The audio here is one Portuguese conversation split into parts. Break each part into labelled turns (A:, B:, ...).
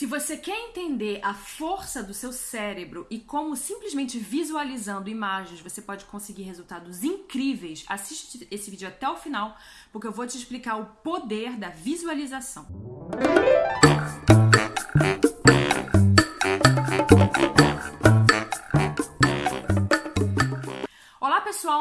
A: Se você quer entender a força do seu cérebro e como simplesmente visualizando imagens você pode conseguir resultados incríveis, assiste esse vídeo até o final, porque eu vou te explicar o poder da visualização. pessoal,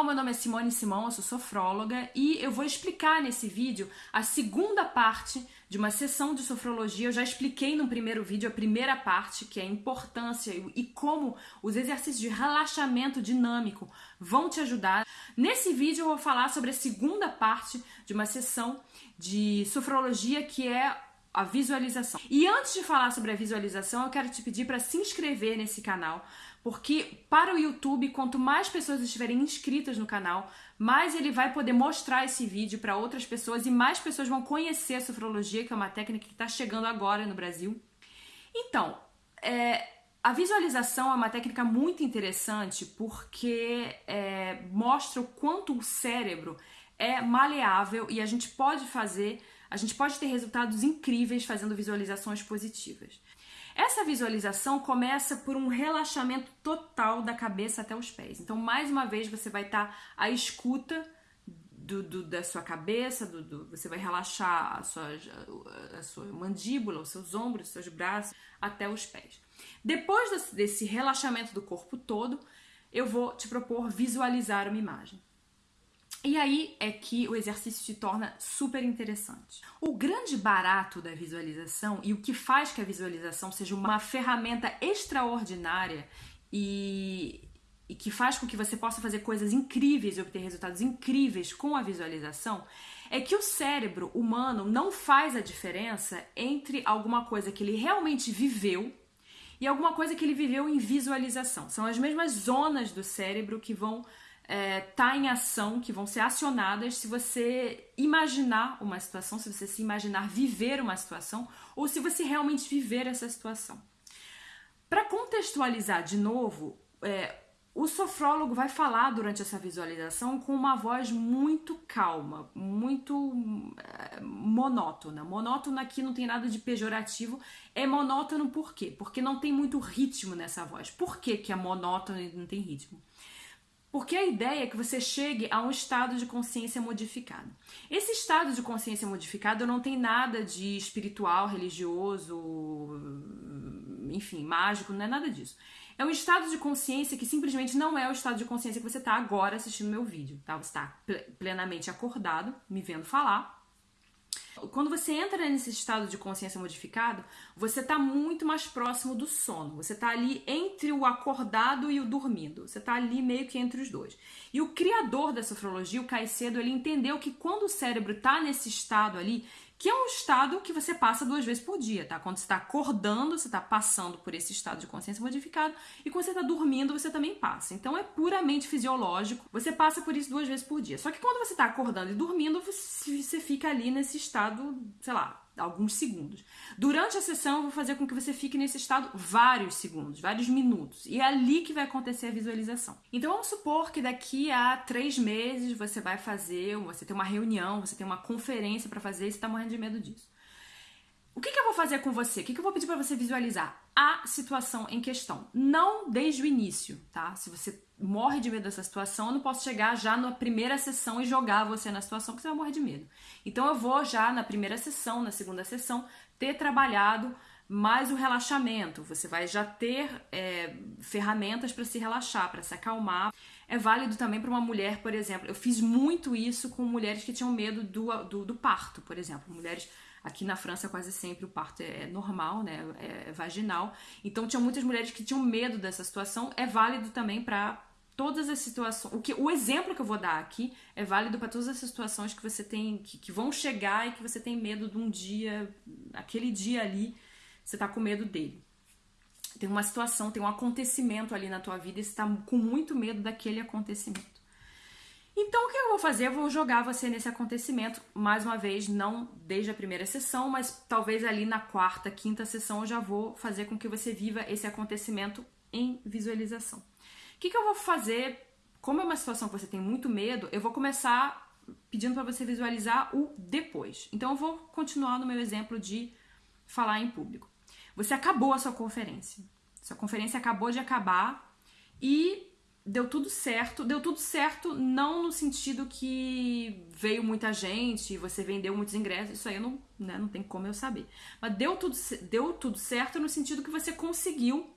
A: meu nome é Simone Simão, eu sou sofróloga e eu vou explicar nesse vídeo a segunda parte de uma sessão de sofrologia. Eu já expliquei no primeiro vídeo a primeira parte, que é a importância e como os exercícios de relaxamento dinâmico vão te ajudar. Nesse vídeo eu vou falar sobre a segunda parte de uma sessão de sofrologia que é a visualização. E antes de falar sobre a visualização, eu quero te pedir para se inscrever nesse canal porque para o YouTube, quanto mais pessoas estiverem inscritas no canal, mais ele vai poder mostrar esse vídeo para outras pessoas e mais pessoas vão conhecer a sofrologia, que é uma técnica que está chegando agora no Brasil. Então, é, a visualização é uma técnica muito interessante porque é, mostra o quanto o cérebro é maleável e a gente pode fazer, a gente pode ter resultados incríveis fazendo visualizações positivas. Essa visualização começa por um relaxamento total da cabeça até os pés. Então, mais uma vez, você vai estar à escuta do, do, da sua cabeça, do, você vai relaxar a sua, a sua mandíbula, os seus ombros, os seus braços, até os pés. Depois desse relaxamento do corpo todo, eu vou te propor visualizar uma imagem. E aí é que o exercício se torna super interessante. O grande barato da visualização e o que faz que a visualização seja uma ferramenta extraordinária e, e que faz com que você possa fazer coisas incríveis e obter resultados incríveis com a visualização é que o cérebro humano não faz a diferença entre alguma coisa que ele realmente viveu e alguma coisa que ele viveu em visualização. São as mesmas zonas do cérebro que vão é, tá em ação, que vão ser acionadas se você imaginar uma situação, se você se imaginar viver uma situação, ou se você realmente viver essa situação. Para contextualizar de novo, é, o sofrólogo vai falar durante essa visualização com uma voz muito calma, muito é, monótona. Monótona aqui não tem nada de pejorativo, é monótono por quê? Porque não tem muito ritmo nessa voz. Por que, que é monótono e não tem ritmo? Porque a ideia é que você chegue a um estado de consciência modificado. Esse estado de consciência modificado não tem nada de espiritual, religioso, enfim, mágico, não é nada disso. É um estado de consciência que simplesmente não é o estado de consciência que você está agora assistindo meu vídeo, tá? Você está plenamente acordado, me vendo falar, quando você entra nesse estado de consciência modificado, você está muito mais próximo do sono. Você está ali entre o acordado e o dormindo. Você está ali meio que entre os dois. E o criador da sofrologia, o Caicedo, ele entendeu que quando o cérebro está nesse estado ali, que é um estado que você passa duas vezes por dia, tá? Quando você está acordando, você está passando por esse estado de consciência modificado, e quando você está dormindo, você também passa. Então é puramente fisiológico, você passa por isso duas vezes por dia. Só que quando você está acordando e dormindo, você fica ali nesse estado, sei lá, alguns segundos. Durante a sessão, eu vou fazer com que você fique nesse estado vários segundos, vários minutos. E é ali que vai acontecer a visualização. Então, vamos supor que daqui a três meses você vai fazer, você tem uma reunião, você tem uma conferência para fazer e você está morrendo de medo disso. O que, que, eu vou fazer com você? O que, que eu vou pedir para você visualizar? A situação em questão. Não desde o início, tá? Se você morre de medo dessa situação, eu não posso chegar já na primeira sessão e jogar você na situação que você vai morrer de medo. Então eu vou já na primeira sessão, na segunda sessão, ter trabalhado mais o relaxamento. Você vai já ter é, ferramentas para se relaxar, para se acalmar. É válido também para uma mulher, por exemplo. Eu fiz muito isso com mulheres que tinham medo do, do, do parto, por exemplo. Mulheres Aqui na França, quase sempre o parto é, é normal, né? É, é vaginal. Então, tinha muitas mulheres que tinham medo dessa situação. É válido também para todas as situações. O, que, o exemplo que eu vou dar aqui é válido para todas as situações que você tem, que, que, vão chegar e que você tem medo de um dia, aquele dia ali, você tá com medo dele. Tem uma situação, tem um acontecimento ali na tua vida e você tá com muito medo daquele acontecimento. Então, o que eu vou fazer? Eu vou jogar você nesse acontecimento, mais uma vez, não desde a primeira sessão, mas talvez ali na quarta, quinta sessão eu já vou fazer com que você viva esse acontecimento em visualização. O que, que eu vou fazer? Como é uma situação que você tem muito medo, eu vou começar pedindo para você visualizar o depois. Então eu vou continuar no meu exemplo de falar em público. você acabou a sua conferência. Sua conferência acabou de acabar e deu tudo certo. Deu tudo certo não no sentido que veio muita gente, você vendeu muitos ingressos, isso aí não, né, não tem como eu saber. Mas deu tudo, deu tudo certo no sentido que você conseguiu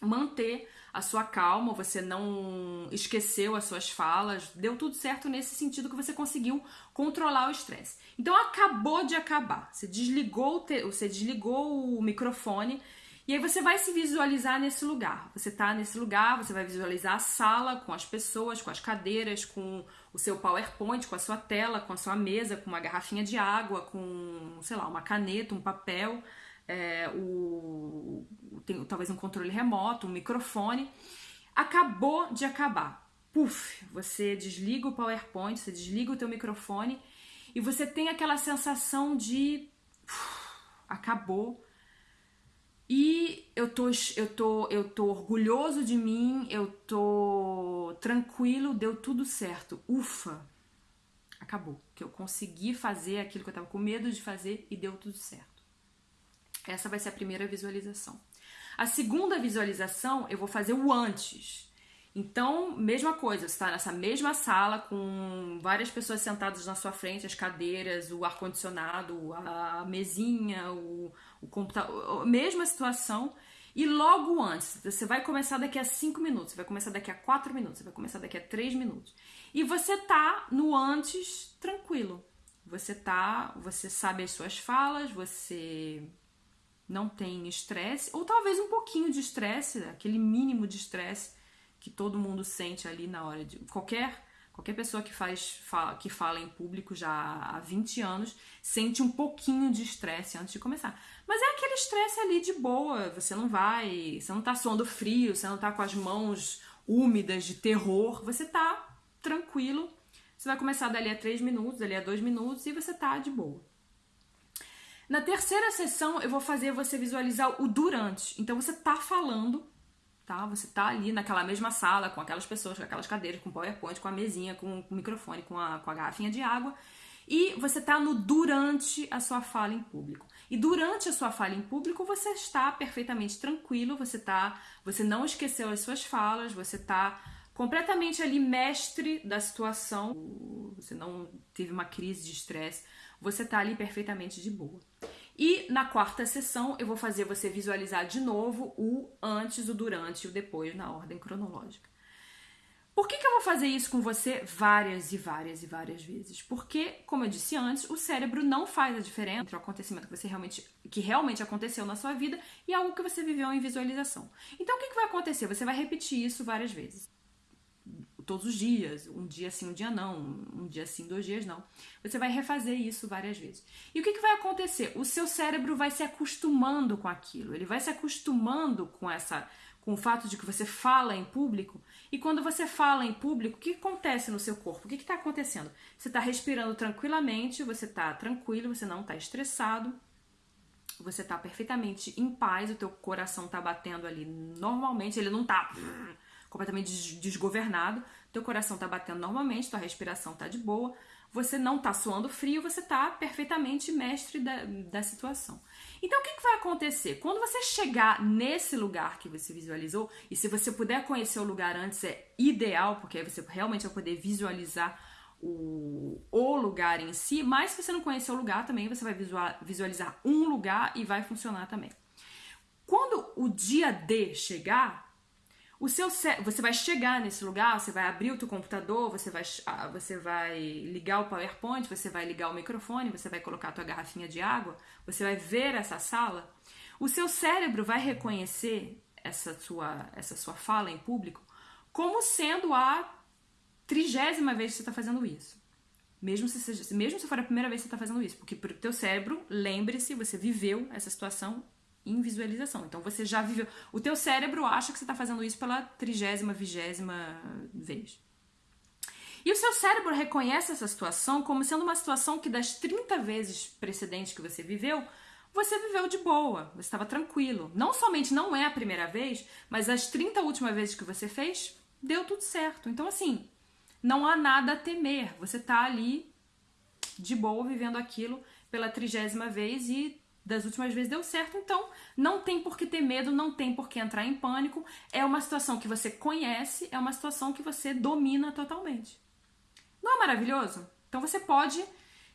A: manter a sua calma, você não esqueceu as suas falas, deu tudo certo nesse sentido que você conseguiu controlar o estresse. Então acabou de acabar. Você desligou, você desligou o microfone e aí você vai se visualizar nesse lugar. Você tá nesse lugar, você vai visualizar a sala com as pessoas, com as cadeiras, com o seu PowerPoint, com a sua tela, com a sua mesa, com uma garrafinha de água, com, sei lá, uma caneta, um papel, é, o, tem, talvez um controle remoto, um microfone. Acabou de acabar. Puf, você desliga o PowerPoint, você desliga o teu microfone e você tem aquela sensação de uf, acabou e eu tô, eu tô, eu tô orgulhoso de mim, eu tô tranquilo, deu tudo certo. Ufa! Acabou. Que eu consegui fazer aquilo que eu tava com medo de fazer e deu tudo certo. Essa vai ser a primeira visualização. A segunda visualização, eu vou fazer o antes. Então, mesma coisa, você está nessa mesma sala com várias pessoas sentadas na sua frente, as cadeiras, o ar-condicionado, a mesinha, o, o computador, mesma situação. E logo antes, você vai começar daqui a 5 minutos, você vai começar daqui a 4 minutos, você vai começar daqui a 3 minutos. E você tá no antes tranquilo. Você tá, você sabe as suas falas, você não tem estresse, ou talvez um pouquinho de estresse, aquele mínimo de estresse que todo mundo sente ali na hora de qualquer qualquer pessoa que faz fala, que fala em público já há 20 anos sente um pouquinho de estresse antes de começar. Mas é aquele estresse ali de boa, você não vai, você não tá suando frio, você não tá com as mãos úmidas de terror, você tá tranquilo. Você vai começar dali a 3 minutos, dali a 2 minutos e você tá de boa. Na terceira sessão, eu vou fazer você visualizar o durante. Então você tá falando tá? Você tá ali naquela mesma sala, com aquelas pessoas, com aquelas cadeiras, com PowerPoint, com a mesinha, com, o microfone, com a, com a garrafinha de água, e você tá no durante a sua fala em público. E durante a sua fala em público, você está perfeitamente tranquilo, você tá, você não esqueceu as suas falas, você tá completamente ali mestre da situação, você não teve uma crise de estresse, você tá ali perfeitamente de boa. E na quarta sessão eu vou fazer você visualizar de novo o antes, o durante e o depois na ordem cronológica. Por que, que eu vou fazer isso com você várias e várias e várias vezes? Porque, como eu disse antes, o cérebro não faz a diferença entre o acontecimento que você realmente que realmente aconteceu na sua vida e algo que você viveu em visualização. Então, o que, que vai acontecer? Você vai repetir isso várias vezes todos os dias, um dia sim, um dia não, um dia sim, dois dias não. Você vai refazer isso várias vezes. E o que, que vai acontecer? O seu cérebro vai se acostumando com aquilo, ele vai se acostumando com essa com o fato de que você fala em público, e quando você fala em público, o que acontece no seu corpo? O que está acontecendo? Você está respirando tranquilamente, você está tranquilo, você não está estressado, você está perfeitamente em paz, o teu coração está batendo ali normalmente, ele não está completamente desgovernado, teu coração tá batendo normalmente, tua respiração tá de boa, você não tá suando frio, você tá perfeitamente mestre da, da situação. Então o que, que vai acontecer? Quando você chegar nesse lugar que você visualizou, e se você puder conhecer o lugar antes, é ideal, porque aí você realmente vai poder visualizar o, o lugar em si, mas se você não conhecer o lugar também, você vai visualizar um lugar e vai funcionar também. Quando o dia D chegar, o seu você vai chegar nesse lugar, você vai abrir o teu computador, você vai, ah, você vai ligar o PowerPoint, você vai ligar o microfone, você vai colocar a tua garrafinha de água, você vai ver essa sala. O seu cérebro vai reconhecer essa sua, essa sua fala em público como sendo a trigésima vez que você está fazendo isso. Mesmo se, seja, mesmo se for a primeira vez que você está fazendo isso, porque para o teu cérebro, lembre-se, você viveu essa situação em visualização. Então você já viveu. O teu cérebro acha que você está fazendo isso pela trigésima, vigésima vez. E o seu cérebro reconhece essa situação como sendo uma situação que das 30 vezes precedentes que você viveu, você viveu de boa, você estava tranquilo. Não somente não é a primeira vez, mas as 30 últimas vezes que você fez, deu tudo certo. Então, assim, não há nada a temer. Você está ali de boa vivendo aquilo pela trigésima vez e das últimas vezes deu certo, então não tem por que ter medo, não tem por que entrar em pânico. É uma situação que você conhece, é uma situação que você domina totalmente. Não é maravilhoso? Então você pode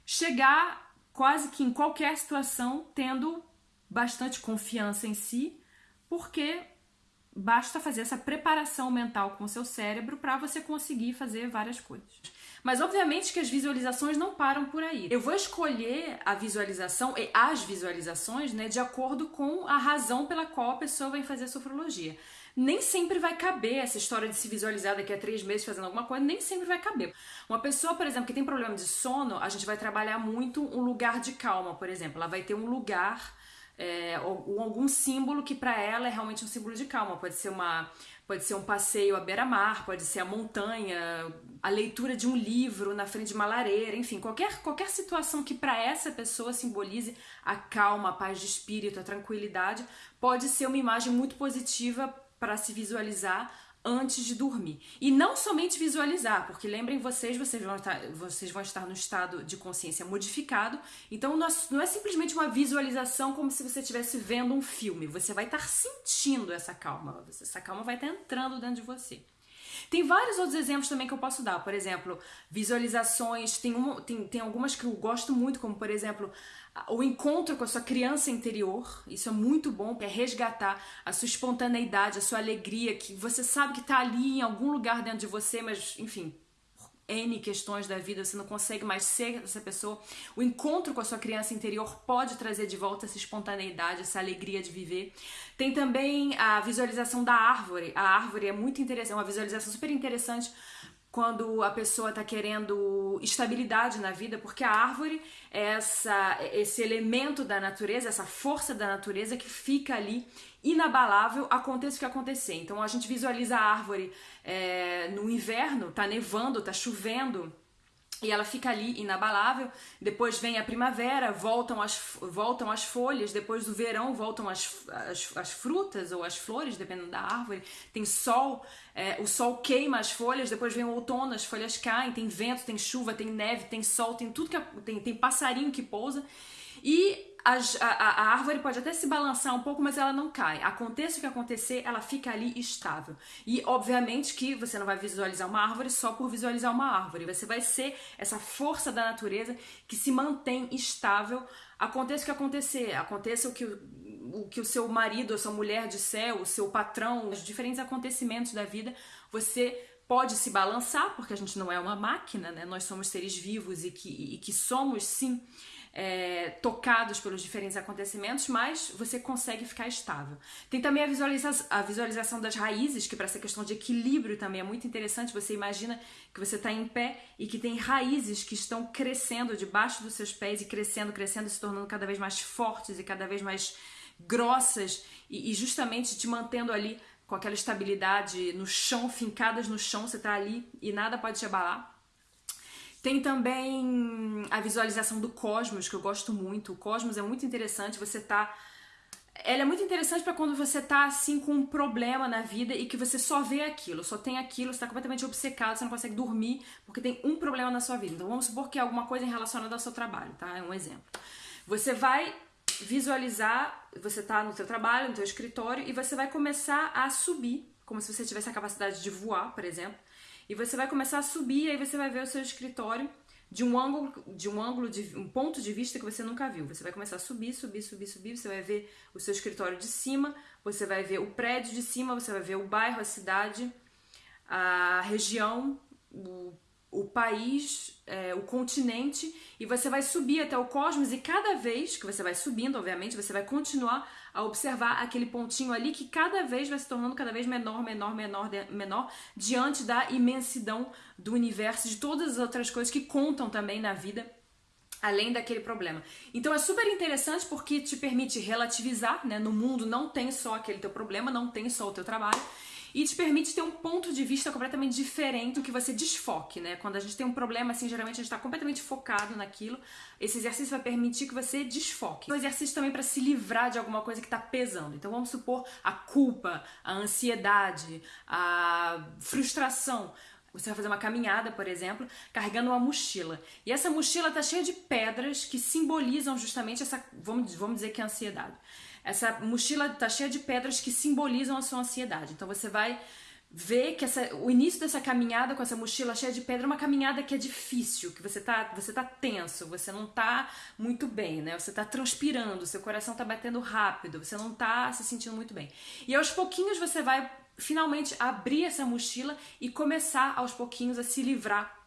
A: chegar quase que em qualquer situação tendo bastante confiança em si, porque basta fazer essa preparação mental com o seu cérebro para você conseguir fazer várias coisas. Mas obviamente que as visualizações não param por aí. Eu vou escolher a visualização e as visualizações, né, de acordo com a razão pela qual a pessoa vai fazer a sofrologia. Nem sempre vai caber essa história de se visualizar daqui a três meses fazendo alguma coisa, nem sempre vai caber. Uma pessoa, por exemplo, que tem problema de sono, a gente vai trabalhar muito um lugar de calma, por exemplo. Ela vai ter um lugar é, ou, algum símbolo que para ela é realmente um símbolo de calma. Pode ser uma Pode ser um passeio à beira-mar, pode ser a montanha, a leitura de um livro na frente de uma lareira, enfim, qualquer, qualquer situação que para essa pessoa simbolize a calma, a paz de espírito, a tranquilidade, pode ser uma imagem muito positiva para se visualizar antes de dormir. E não somente visualizar, porque lembrem vocês, vocês vão estar, vocês vão estar no estado de consciência modificado. Então não é simplesmente uma visualização como se você estivesse vendo um filme. Você vai estar sentindo essa calma. Essa calma vai estar entrando dentro de você. Tem vários outros exemplos também que eu posso dar. Por exemplo, visualizações. Tem, uma, tem, tem algumas que eu gosto muito, como por exemplo, o encontro com a sua criança interior, isso é muito bom, é resgatar a sua espontaneidade, a sua alegria, que você sabe que está ali em algum lugar dentro de você, mas enfim, N questões da vida, você não consegue mais ser essa pessoa. O encontro com a sua criança interior pode trazer de volta essa espontaneidade, essa alegria de viver. Tem também a visualização da árvore. A árvore é muito interessante, é uma visualização super interessante quando a pessoa está querendo estabilidade na vida, porque a árvore é essa, esse elemento da natureza, essa força da natureza que fica ali inabalável, aconteça o que acontecer. Então a gente visualiza a árvore é, no inverno, tá nevando, tá chovendo e ela fica ali inabalável. Depois vem a primavera, voltam as, voltam as folhas. Depois do verão, voltam as, as, as frutas ou as flores, dependendo da árvore. Tem sol, é, o sol queima as folhas. Depois vem o outono, as folhas caem. Tem vento, tem chuva, tem neve, tem sol, tem tudo que tem, tem passarinho que pousa. E a, a, a, árvore pode até se balançar um pouco, mas ela não cai. Aconteça o que acontecer, ela fica ali estável. E obviamente que você não vai visualizar uma árvore só por visualizar uma árvore. Você vai ser essa força da natureza que se mantém estável. Aconteça o que acontecer, aconteça o que o, que o seu marido, a sua mulher disser, o seu patrão, os diferentes acontecimentos da vida, você pode se balançar, porque a gente não é uma máquina, né? Nós somos seres vivos e que, e que somos sim é, tocados pelos diferentes acontecimentos, mas você consegue ficar estável. Tem também a, visualiza a visualização das raízes, que para essa questão de equilíbrio também é muito interessante. Você imagina que você está em pé e que tem raízes que estão crescendo debaixo dos seus pés e crescendo, crescendo, se tornando cada vez mais fortes e cada vez mais grossas e, e justamente te mantendo ali com aquela estabilidade no chão, fincadas no chão, você está ali e nada pode te abalar. Tem também a visualização do cosmos, que eu gosto muito. O cosmos é muito interessante, você tá ela é muito interessante para quando você tá assim com um problema na vida e que você só vê aquilo, só tem aquilo, você tá completamente obcecado, você não consegue dormir porque tem um problema na sua vida. Então vamos supor que é alguma coisa relacionada ao seu trabalho, tá? É um exemplo. Você vai visualizar, você tá no seu trabalho, no seu escritório e você vai começar a subir, como se você tivesse a capacidade de voar, por exemplo. E você vai começar a subir, aí você vai ver o seu escritório de um ângulo, de um ângulo de um ponto de vista que você nunca viu. Você vai começar a subir, subir, subir, subir, você vai ver o seu escritório de cima, você vai ver o prédio de cima, você vai ver o bairro, a cidade, a região, o, o país, é, o continente, e você vai subir até o cosmos, e cada vez que você vai subindo, obviamente, você vai continuar a observar aquele pontinho ali que cada vez vai se tornando cada vez menor, menor, menor, menor, diante da imensidão do universo, de todas as outras coisas que contam também na vida além daquele problema. Então é super interessante porque te permite relativizar, né? No mundo não tem só aquele teu problema, não tem só o teu trabalho e te permite ter um ponto de vista completamente diferente do que você desfoque, né? Quando a gente tem um problema, assim, geralmente a gente está completamente focado naquilo. Esse exercício vai permitir que você desfoque. Um exercício também para se livrar de alguma coisa que está pesando. Então vamos supor a culpa, a ansiedade, a frustração Você vai fazer uma caminhada, por exemplo, carregando uma mochila. E essa mochila está cheia de pedras que simbolizam justamente essa, vamos, vamos dizer que é ansiedade. Essa mochila está cheia de pedras que simbolizam a sua ansiedade. Então você vai ver que essa, o início dessa caminhada com essa mochila cheia de pedra é uma caminhada que é difícil, que você tá, você tá tenso, você não tá muito bem, né? Você tá transpirando, seu coração tá batendo rápido, você não tá se sentindo muito bem. E aos pouquinhos você vai finalmente abrir essa mochila e começar aos pouquinhos a se livrar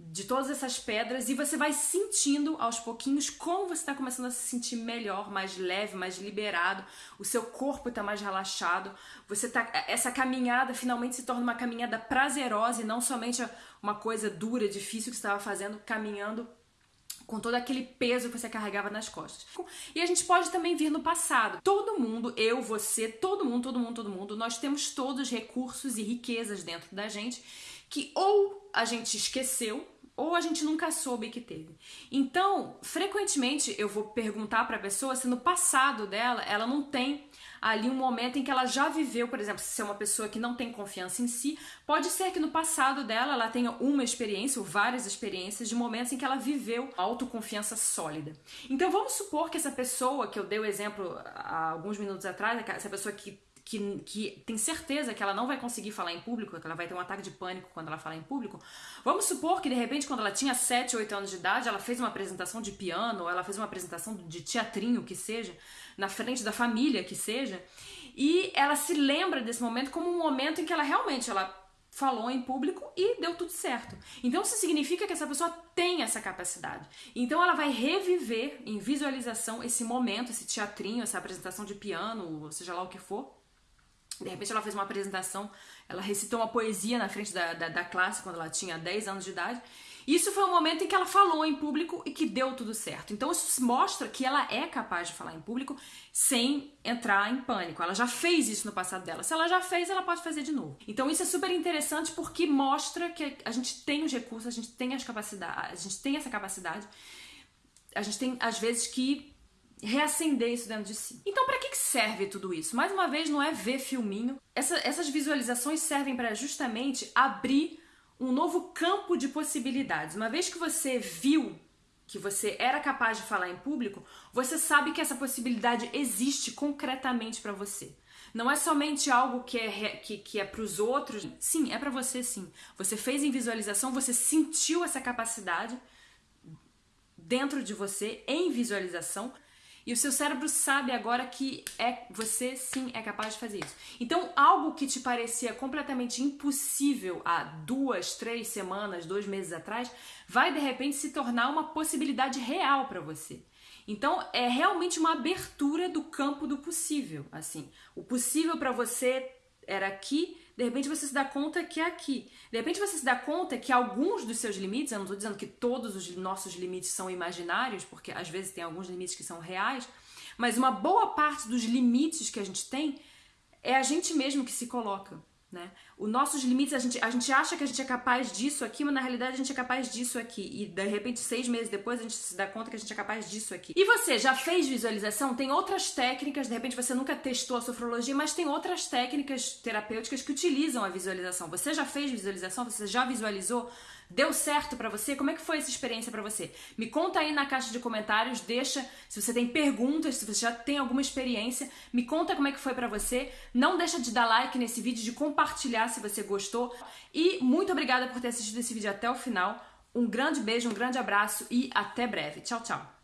A: de todas essas pedras e você vai sentindo aos pouquinhos como você está começando a se sentir melhor, mais leve, mais liberado, o seu corpo está mais relaxado, você tá essa caminhada finalmente se torna uma caminhada prazerosa e não somente uma coisa dura, difícil que você estava fazendo, caminhando com todo aquele peso que você carregava nas costas. E a gente pode também vir no passado. Todo mundo, eu, você, todo mundo, todo mundo, todo mundo, nós temos todos recursos e riquezas dentro da gente que ou a gente esqueceu ou a gente nunca soube que teve. Então, frequentemente eu vou perguntar para a pessoa se no passado dela ela não tem ali um momento em que ela já viveu, por exemplo, se é uma pessoa que não tem confiança em si, pode ser que no passado dela ela tenha uma experiência ou várias experiências de momentos em que ela viveu autoconfiança sólida. Então vamos supor que essa pessoa que eu dei o exemplo há alguns minutos atrás, essa pessoa que que, que tem certeza que ela não vai conseguir falar em público, que ela vai ter um ataque de pânico quando ela falar em público. Vamos supor que de repente, quando ela tinha 7, 8 anos de idade, ela fez uma apresentação de piano, ou ela fez uma apresentação de teatrinho, que seja, na frente da família, que seja, e ela se lembra desse momento como um momento em que ela realmente ela falou em público e deu tudo certo. Então isso significa que essa pessoa tem essa capacidade. Então ela vai reviver em visualização esse momento, esse teatrinho, essa apresentação de piano, seja lá o que for, de repente ela fez uma apresentação, ela recitou uma poesia na frente da, da, da, classe quando ela tinha 10 anos de idade. Isso foi um momento em que ela falou em público e que deu tudo certo. Então isso mostra que ela é capaz de falar em público sem entrar em pânico. Ela já fez isso no passado dela. Se ela já fez, ela pode fazer de novo. Então isso é super interessante porque mostra que a gente tem os recursos, a gente tem as capacidades, a gente tem essa capacidade. A gente tem às vezes que reacender isso dentro de si. Então, para que serve tudo isso? Mais uma vez, não é ver filminho. Essa, essas visualizações servem para justamente abrir um novo campo de possibilidades. Uma vez que você viu que você era capaz de falar em público, você sabe que essa possibilidade existe concretamente para você. Não é somente algo que é, que, que é para os outros. Sim, é para você sim. Você fez em visualização, você sentiu essa capacidade dentro de você em visualização. E o seu cérebro sabe agora que é você sim é capaz de fazer isso. Então, algo que te parecia completamente impossível há duas, três semanas, dois meses atrás, vai de repente se tornar uma possibilidade real para você. Então, é realmente uma abertura do campo do possível, assim. O possível para você era aqui, de repente você se dá conta que é aqui. De repente você se dá conta que alguns dos seus limites, eu não estou dizendo que todos os nossos limites são imaginários, porque às vezes tem alguns limites que são reais, mas uma boa parte dos limites que a gente tem é a gente mesmo que se coloca. Né? Os nossos limites, a gente, a gente acha que a gente é capaz disso aqui, mas na realidade a gente é capaz disso aqui. E de repente, seis meses depois, a gente se dá conta que a gente é capaz disso aqui. E você já fez visualização? Tem outras técnicas, de repente você nunca testou a sofrologia, mas tem outras técnicas terapêuticas que utilizam a visualização. Você já fez visualização? Você já visualizou? Deu certo para você? Como é que foi essa experiência para você? Me conta aí na caixa de comentários, deixa se você tem perguntas, se você já tem alguma experiência, me conta como é que foi para você. Não deixa de dar like nesse vídeo, de compartilhar se você gostou. E muito obrigada por ter assistido esse vídeo até o final. Um grande beijo, um grande abraço e até breve. Tchau, tchau.